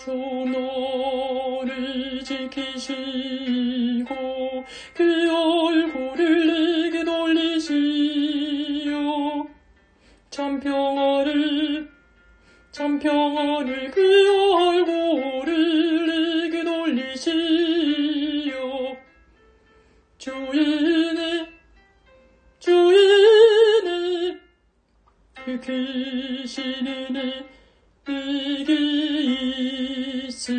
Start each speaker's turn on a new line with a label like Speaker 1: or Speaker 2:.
Speaker 1: 주 너를 지키시고 그 얼굴을 내게 돌리시어 참 평화를 참 평화를 그 얼굴을 내게 돌리시어 주인의 주인의 그 귀신이 내 ス